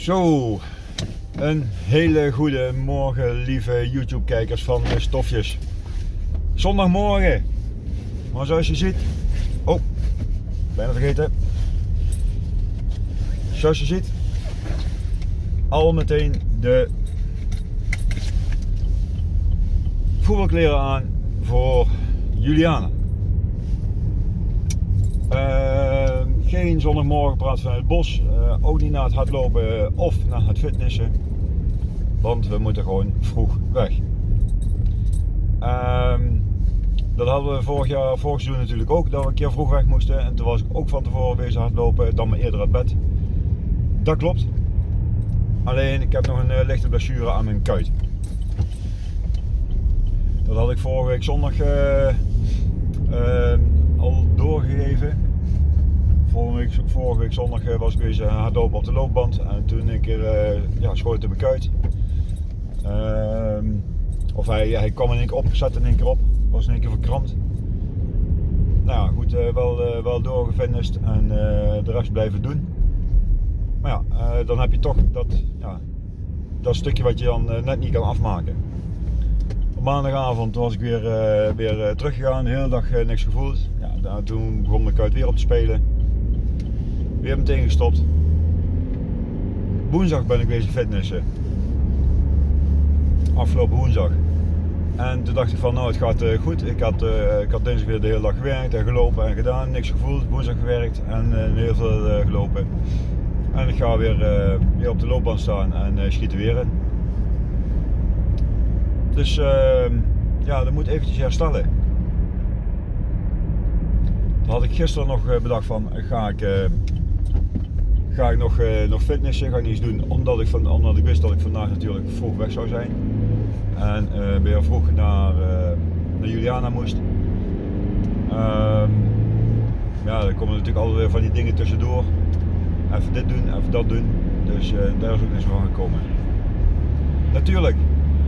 Zo, een hele goede morgen lieve YouTube kijkers van de Stofjes. Zondagmorgen, maar zoals je ziet, oh, bijna vergeten. Zoals je ziet, al meteen de voetbalkleren aan voor Juliana. Uh, geen zondagmorgen praat vanuit het bos, uh, ook niet naar het hardlopen of naar het fitnessen, want we moeten gewoon vroeg weg. Uh, dat hadden we vorig jaar, vorig seizoen natuurlijk ook, dat we een keer vroeg weg moesten en toen was ik ook van tevoren bezig hardlopen, dan maar eerder uit bed. Dat klopt, alleen ik heb nog een uh, lichte blessure aan mijn kuit. Dat had ik vorige week zondag al doorgegeven. Vorige week, vorige week zondag uh, was ik weer hardlopen op de loopband en toen een keer ja, schoot in mijn kuit. Ehm, of hij, hij kwam in één keer op, zette in één keer op, was in één keer verkrampt. Nou goed, wel, wel doorgefinished en de rest blijven doen. Maar ja, dan heb je toch dat, ja, dat stukje wat je dan net niet kan afmaken. Op maandagavond was ik weer, weer teruggegaan, de hele dag niks gevoeld. Ja, toen begon ik uit weer op te spelen. Weer meteen gestopt. Woensdag ben ik bezig fitnessen. Afgelopen woensdag. En toen dacht ik van nou het gaat goed. Ik had, ik had dinsdag weer de hele dag gewerkt en gelopen en gedaan. Niks gevoeld. Woensdag gewerkt en heel veel gelopen. En ik ga weer, weer op de loopband staan en schieten weer in. Dus uh, ja, dat moet eventjes herstellen. Toen had ik gisteren nog eh, bedacht van ga ik, uh, ga ik nog, uh, nog fitnessen, ga ik niets doen. Omdat ik, van, omdat ik wist dat ik vandaag natuurlijk vroeg weg zou zijn. En weer vroeg naar, naar Juliana moest. Um, ja, er komen natuurlijk altijd weer van die dingen tussendoor. Even dit doen, even dat doen. Dus daar is ook niks van gekomen. Natuurlijk,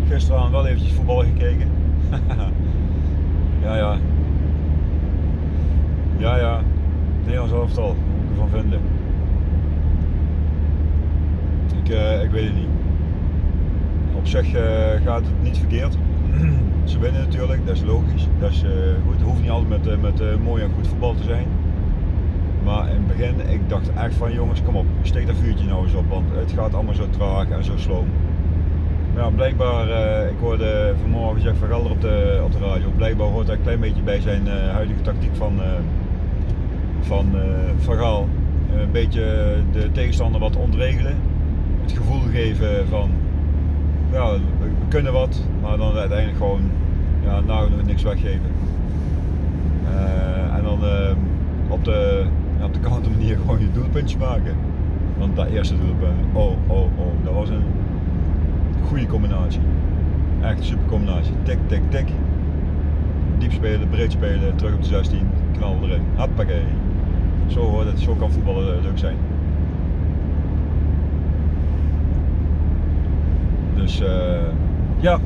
gisteravond wel eventjes voetbal gekeken. ja, ja. Ja, ja. Nederlands elftal, moet ik ervan vinden. Ik, uh, ik weet het niet. Op zich uh, gaat het niet verkeerd. Ze winnen natuurlijk, dat is logisch. Dat is, goed. Het hoeft niet altijd met, met mooi en goed voetbal te zijn. Maar in het begin, ik dacht echt van jongens, kom op, steek dat vuurtje nou eens op, want het gaat allemaal zo traag en zo sloom. Ja, blijkbaar, uh, ik hoorde vanmorgen Jack van Gelder op de, op de radio, blijkbaar hoort hij een klein beetje bij zijn huidige tactiek van, uh, van Van Gaal. een beetje de tegenstander wat ontregelen, gevoel geven van, we, kunnen wat, maar dan uiteindelijk gewoon ja, nagenoeg niks weggeven. en dan op de, ja, op de kant manier gewoon je doelpuntje maken. Want dat eerste doelpunt, oh, oh, oh, dat was een goede combinatie. Echt een super combinatie. Tik, tik, tik. Diep spelen, breed spelen, terug op de 16, knal erin. Hoppakee. Zo zo kan voetballen leuk zijn. Dus uh, ja.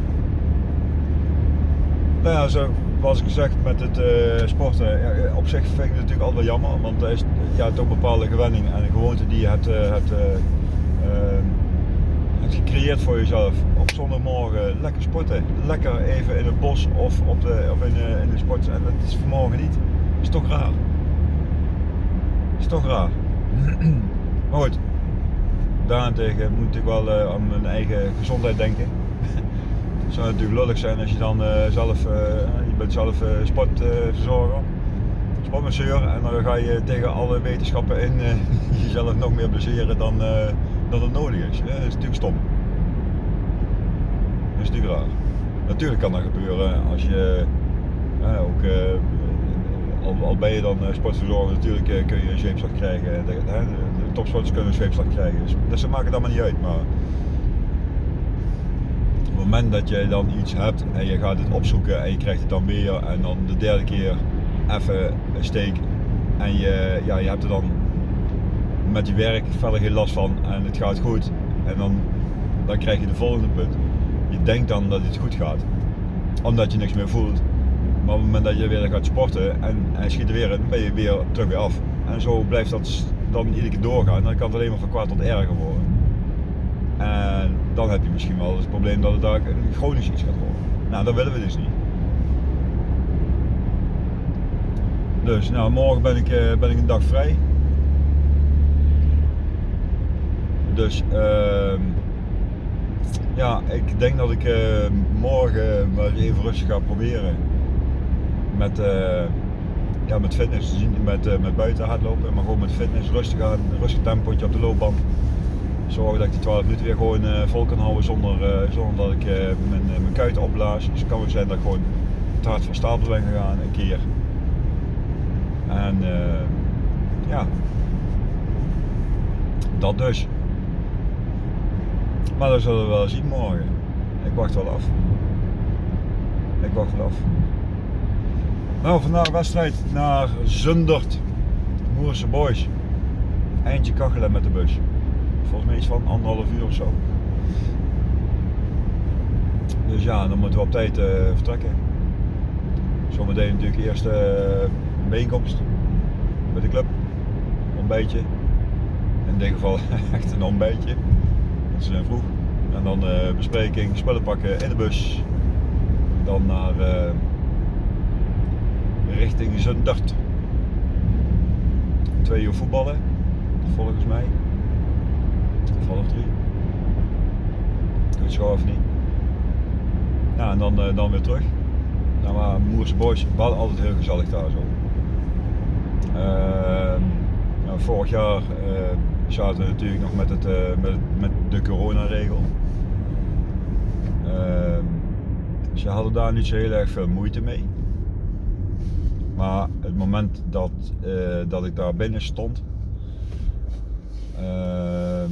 Nou ja, zo was ik gezegd met het uh, sporten. Ja, op zich vind ik het natuurlijk altijd wel jammer, want er is ja, toch een bepaalde gewenning en gewoonte die je hebt, uh, hebt gecreëerd voor jezelf. Op zondagmorgen lekker sporten. Lekker even in het bos of, op de, of in, de, in de sport. En dat is vanmorgen niet. Is toch raar. Is toch raar. maar goed. Daarentegen moet ik wel uh, aan mijn eigen gezondheid denken. Het zou natuurlijk lullig zijn als je dan uh, zelf, uh, je bent zelf sportverzorger, sportmasseur en dan ga je tegen alle wetenschappen in jezelf nog meer blesseren dan, dat het nodig is. Dat is natuurlijk stom. Dat is natuurlijk raar. Natuurlijk kan dat gebeuren als je ook, al, ben je dan eh, sportverzorger, natuurlijk kun je een zweepslag krijgen. Topsporters kunnen een zweepslag krijgen. Dus, dus dat maakt het allemaal niet uit. Maar op het moment dat je dan iets hebt en je gaat het opzoeken en je krijgt het dan weer en dan de derde keer even een steek en je, ja, je hebt er dan met je werk verder geen last van en het gaat goed. En dan, dan krijg je de volgende punt. Je denkt dan dat het goed gaat, omdat je niks meer voelt. Maar op het moment dat je weer gaat sporten en, en schiet er weer in, ben je weer terug weer af. En zo blijft dat dan iedere keer doorgaan. Dan kan het alleen maar van kwaad tot erger worden. En dan heb je misschien wel het probleem dat het daar chronisch iets gaat worden. Nou, dat willen we dus niet. Dus nou, morgen ben ik, eh, ben ik een dag vrij. Dus uh, ja, ik denk dat ik uh, morgen maar even rustig ga proberen. Met, uh, ja, met fitness, met, uh, met buiten hardlopen, maar gewoon met fitness, rustig aan, rustig tempootje op de loopband. Zorgen dat ik die 12 minuten weer gewoon vol kan houden zonder, zonder dat ik mijn, mijn kuiten opblaas. Dus het kan wel zijn dat ik gewoon te hard van stapel ben gegaan een keer. En ja, dat dus. Maar dat zullen we wel zien morgen. Ik wacht wel af. Ik wacht wel af. Nou, vandaag wedstrijd naar Zundert. Moerse Boys. Eindje kachelen met de bus. Volgens mij iets van anderhalf uur of zo. Dus ja, dan moeten we op tijd uh, vertrekken. Zometeen natuurlijk eerst uh, een bijeenkomst met de club. Ontbijtje. In dit geval echt een ontbijtje. Dat is vroeg. En dan uh, bespreking, spullen pakken in de bus. Dan naar uh, richting Zundert. Twee uur voetballen, volgens mij. Of half drie. Ik weet of niet. Ja, en dan, uh, dan weer terug. Nou, maar Moerse Boys, we hadden altijd heel gezellig daar zo. Ehm, nou, vorig jaar zaten we natuurlijk nog met, het, uh, met, met de coronaregel. Uh, ze hadden daar niet zo heel erg veel moeite mee. Maar het moment dat, uh, dat ik daar binnen stond, ehm,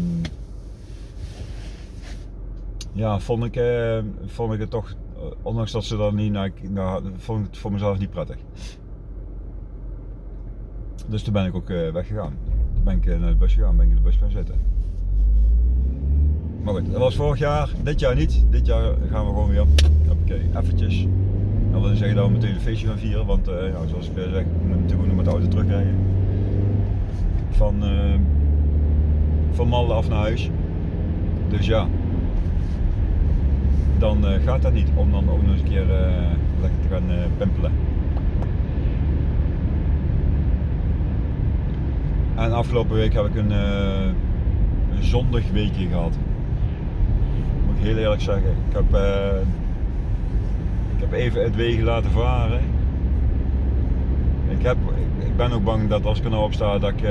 ja, vond ik, eh, vond ik het toch, ondanks dat ze dan niet naar, naar vond ik het voor mezelf niet prettig. Dus toen ben ik ook weggegaan ben ik naar de bus gegaan, ben ik in de bus gaan zitten. Maar goed, dat was vorig jaar, dit jaar niet. Dit jaar gaan we gewoon weer, oké, eventjes. Dat wil zeggen dat we meteen een feestje gaan vieren, want nou, zoals ik zeg, we moeten natuurlijk nog met de auto terugrijden. Van, uh, van Malden af naar huis. Dus ja, dan uh, gaat dat niet om dan ook nog eens een keer lekker te gaan pimpelen. En afgelopen week heb ik een, een zondig weekje gehad. Moet ik heel eerlijk zeggen. Ik heb, ik heb even het wegen laten varen. Ik, heb, ik ben ook bang dat als ik er nou op sta, dat ik, uh,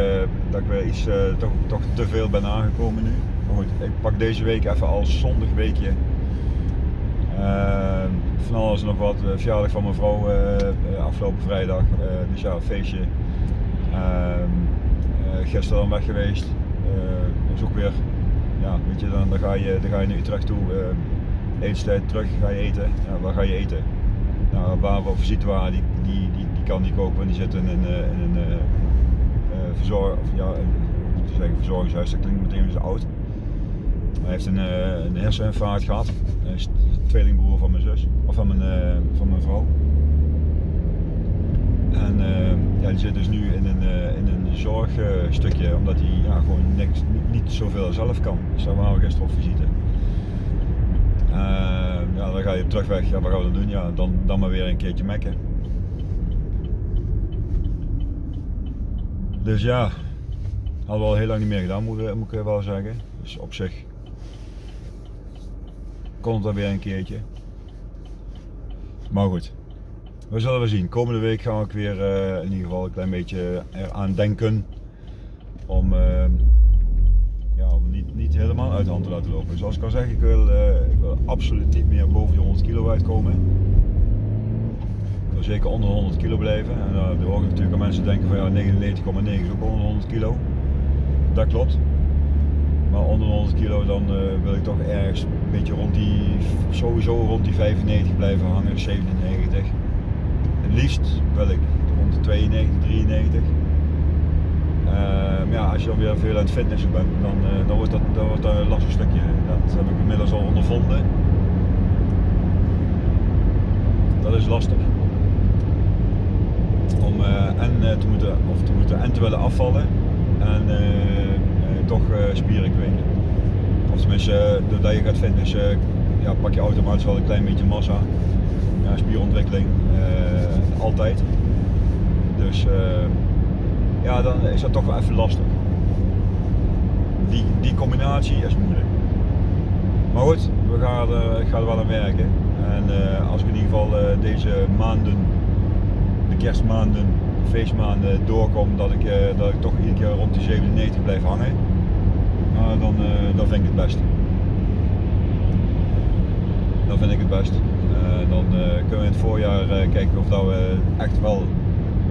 dat ik weer iets toch, toch te veel ben aangekomen nu. Maar goed, ik pak deze week even als zondig weekje. van alles nog wat. verjaardag van mijn vrouw afgelopen vrijdag. dus ja, feestje. Ehm, eh, gisteren dan weg geweest. Eh, dat ook weer, ja, weet je, dan, dan, ga, je, dan ga je naar Utrecht toe. Eh, etenstijd terug, ga je eten. Ja, waar ga je eten? Nou, waar of situatie die, die, die, die kan die kopen, die zit in een, in een verzorg, of, ja, te verzorgingshuis, dat klinkt meteen weer oud. Hij heeft een, een herseninfarct gehad. Hij is tweelingbroer van mijn zus, of van mijn, van mijn vrouw. En uh, ja, die zit dus nu in een, uh, in een zorgstukje, omdat hij ja, gewoon niks, niet, niet, zoveel zelf kan. Dus daar waren we gisteren op visite. Uh, ja, dan ga je terugweg, ja, wat gaan we dan doen? Ja, dan, dan maar weer een keertje mekken. Dus ja, hadden we al heel lang niet meer gedaan, moet, ik wel zeggen. Dus op zich komt er weer een keertje. Maar goed, we zullen we zien. Komende week gaan we weer uh, in ieder geval een klein beetje eraan denken om, om niet, niet helemaal uit de hand te laten lopen. Zoals ik al zeg, ik wil, uh, ik wil absoluut niet meer boven de 100 kilo uitkomen. Ik wil zeker onder de 100 kilo blijven. En uh, dan hoor ik natuurlijk aan mensen denken van ja 99,9 is ook onder de 100 kilo. Dat klopt. Maar onder de 100 kilo dan wil ik toch ergens een beetje rond die, sowieso rond die 95 blijven hangen, 97 liefst wil ik rond de 92, 93. Maar ja, als je dan weer veel aan het fitnessen bent, dan, uh, dan wordt dat, dan wordt dat een lastig stukje. Dat heb ik inmiddels al ondervonden. Dat is lastig. Om uh, en, te moeten, of te moeten en te willen afvallen en toch spieren kweken. Of tenminste, doordat je gaat fitnessen, ja, pak je automatisch wel een klein beetje massa. Ja, spierontwikkeling, altijd. Dus ja, dan is dat toch wel even lastig. Die, die combinatie is moeilijk. Maar goed, we gaan, uh, ik ga er wel aan werken. En uh, als ik in ieder geval uh, deze maanden, de kerstmaanden, feestmaanden doorkom, dat ik, dat ik toch iedere keer rond die 97 blijf hangen, dan, dan vind ik het best. Dan vind ik het best. dan kunnen we in het voorjaar kijken of dat we echt wel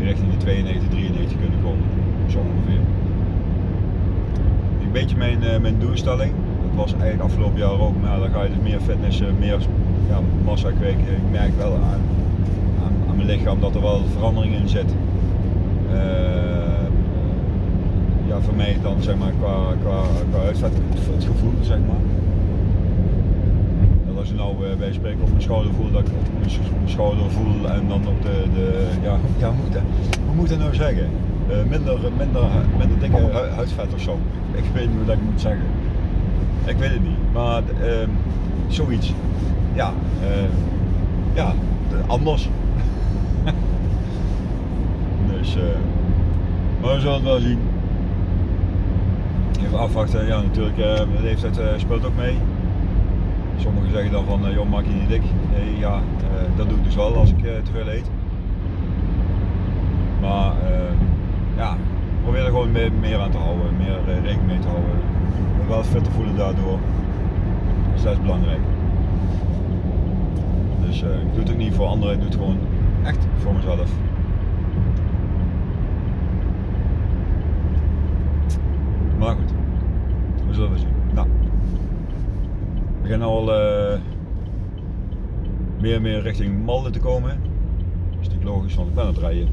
richting die 92, 93 kunnen komen. Zo ongeveer. Een beetje mijn, mijn doelstelling was eigenlijk afgelopen jaar ook, maar dan ga je dus meer fitnessen, meer ja, massa kweken. Ik merk wel aan, aan, mijn lichaam dat er wel verandering in zit. Uh, ja, voor mij dan zeg maar qua, qua, qua huisvet, het gevoel zeg maar. Als je nou uh, bij spreken op mijn schouder voel, dat ik mijn schouder voel en dan op de, de ja, ja hoe moet dat nou zeggen? Uh, minder, minder, minder dikke huidvet of zo. Ik weet niet hoe ik moet zeggen. Ik weet het niet, maar uh, zoiets. Ja, uh, ja, anders. dus, maar we zullen het wel zien. Even afwachten, ja natuurlijk, de leeftijd speelt ook mee. Sommigen zeggen dan van, joh maak je niet dik. Nee, ja, dat doe ik dus wel als ik te veel eet. Maar ja, probeer er gewoon meer, aan te houden, meer rekening mee te houden wel fit te voelen daardoor. Dus dat is belangrijk. Dus ik doe het ook niet voor anderen, ik doe het gewoon echt voor mezelf. Maar goed, we zullen zien. Beginnen al uh, meer en meer richting Malden te komen. Dat is natuurlijk logisch, want ik ben het rijden.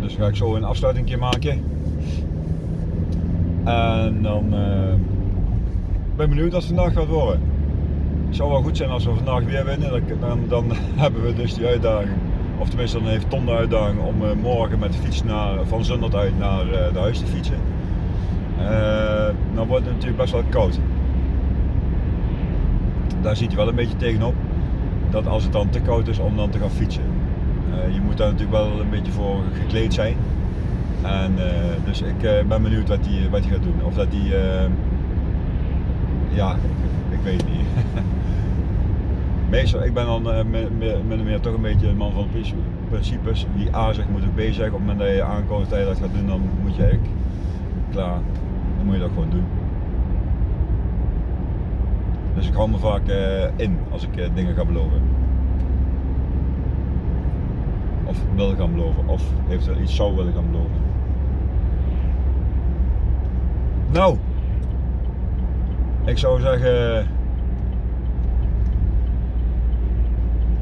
Dus ga ik zo een afsluiting maken. En dan uh, ben ik benieuwd wat vandaag gaat worden. Het zou wel goed zijn als we vandaag weer winnen. Dan, dan, hebben we dus die uitdaging. Of tenminste, dan heeft Tom de uitdaging om uh, morgen met de fiets naar, van Zundert uit naar de huis te fietsen. Dan wordt het natuurlijk best wel koud. Daar ziet hij wel een beetje tegenop. Dat als het dan te koud is om dan te gaan fietsen. Eh, je moet daar natuurlijk wel een beetje voor gekleed zijn. En, uh, dus ik ben benieuwd wat hij wat gaat doen. Of dat hij, ja, ik, ik, weet het niet. Meestal, ik ben dan min of meer toch een beetje een man van principes. Wie A zegt moet ook B zeggen. Op het moment dat je aankomt dat je dat gaat doen, dan moet je eigenlijk klaar. Dan moet je dat gewoon doen. Dus ik hou me vaak in als ik dingen ga beloven. of wil gaan beloven of eventueel iets zou willen gaan beloven. Nou, ik zou zeggen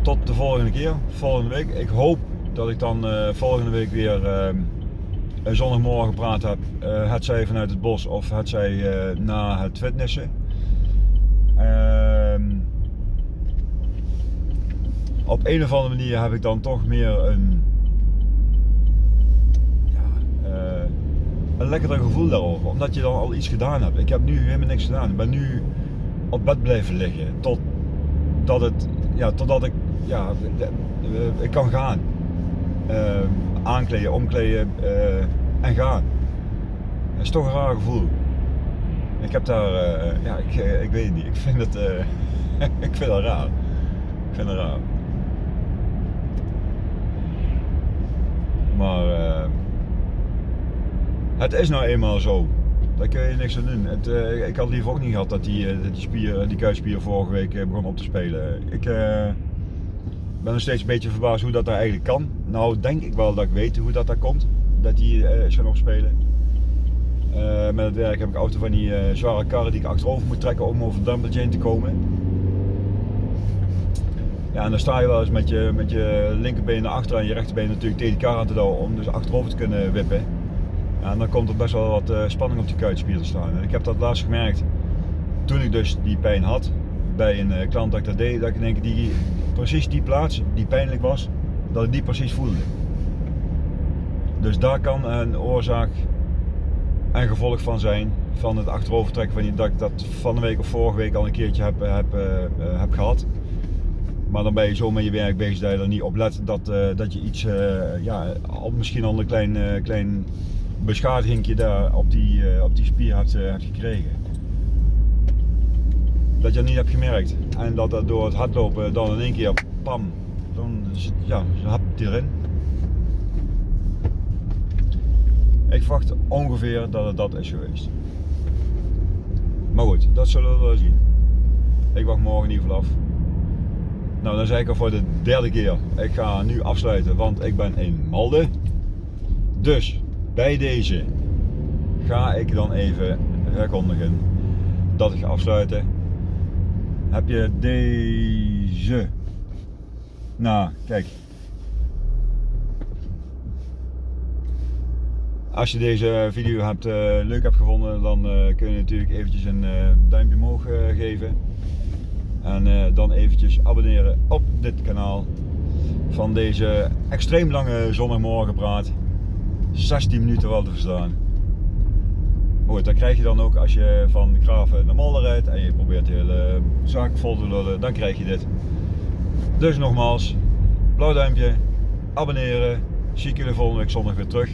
tot de volgende keer, volgende week. Ik hoop dat ik dan uh, volgende week weer een zondagmorgen gepraat heb. Uh, het zij vanuit het bos of het zij na het fitnessen. Ehm, op een of andere manier heb ik dan toch meer een, ja, een lekkerder gevoel daarover. Omdat je dan al iets gedaan hebt. Ik heb nu helemaal niks gedaan. Ik ben nu op bed blijven liggen. Totdat het, ja, totdat ik, ja, ik kan gaan. Uh, aankleden, omkleden uh, en gaan. Dat is toch een raar gevoel. Ik heb daar, ja, ik, ik weet het niet. Ik vind het, ik vind het raar. Ik vind het raar. Maar het is nou eenmaal zo. Daar kun je niks aan doen. Het, ik had liever ook niet gehad dat die, die, spier, die kuitspier vorige week begon op te spelen. Ik ben nog steeds een beetje verbaasd hoe dat daar eigenlijk kan. Nou denk ik wel dat ik weet hoe dat daar komt. Dat die is gaan opspelen. met het werk heb ik auto van die zware karren die ik achterover moet trekken om over de drempeltje heen te komen. Ja, en dan sta je wel eens met je, met je linkerbeen naar achter en je rechterbeen natuurlijk tegen die kar aan te douwen om dus achterover te kunnen wippen. Ja, en dan komt er best wel wat uh, spanning op die kuitspier te staan. Ik heb dat laatst gemerkt toen ik dus die pijn had bij een uh, klant dat ik dat deed, dat ik denk die precies die plaats die pijnlijk was, dat ik die precies voelde. Dus daar kan een oorzaak en gevolg van zijn, van het achterovertrekken van die dat ik dat van de week of vorige week al een keertje heb, heb, uh, heb gehad. Maar dan ben je zo met je werk bezig dat je er niet op let dat, dat je iets, ja, misschien al een klein, klein beschadigingje daar op die, op die spier hebt, hebt gekregen. Dat je het niet hebt gemerkt. En dat dat door het hardlopen dan in één keer, pam, dan zit, ja, hap erin. Ik verwacht ongeveer dat het dat is geweest. Maar goed, dat zullen we wel zien. Ik wacht morgen in ieder geval af. Nou, dan zeg ik al voor de derde keer. Ik ga nu afsluiten, want ik ben in Malde. Dus bij deze ga ik dan even verkondigen dat ik ga afsluiten. Heb je deze? Nou, kijk, Als je deze video hebt, uh, leuk hebt gevonden, dan uh, kun je natuurlijk eventjes een uh, duimpje omhoog geven. En dan eventjes abonneren op dit kanaal van deze extreem lange zondagmorgenpraat. 16 minuten wel te verstaan. Goed, dat krijg je dan ook als je van Graven naar Malden rijdt en je probeert de hele zaak vol te lullen, dan krijg je dit. Dus nogmaals, blauw duimpje, abonneren. Zie ik jullie volgende week zondag weer terug.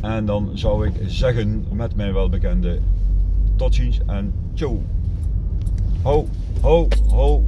En dan zou ik zeggen met mijn welbekende tot ziens en ciao. Ho, ho, ho.